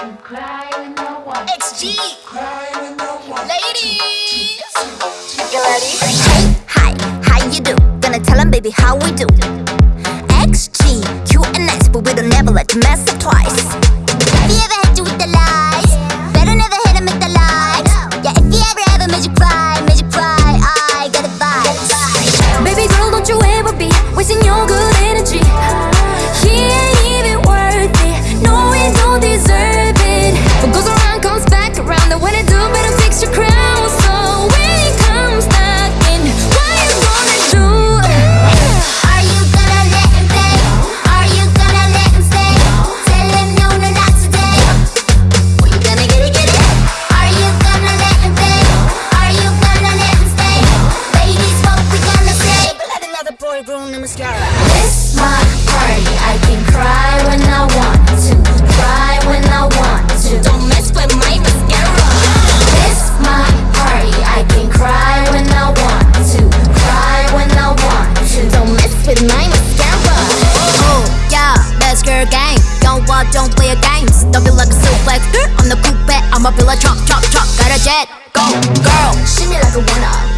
XG. Ladies. You ready? Hey, hi, how you do? Gonna tell 'em, baby, how we do. XG, Q and S, but we don't never let you mess up twice. Have you ever Sorry, bro, on the mascara. It's my party. I can cry when I want to. Cry when I want to. Don't mess with my mascara. It's my party. I can cry when I want to. Cry when I want to. Don't mess with my mascara. Oh, yeah, that's girl gang. Don't walk, don't play games. Don't be like a silhouette. I'm the coupe. I'm a villa, chop, chop, chop. Got a jet. Go, girl. Shimmy like a one up.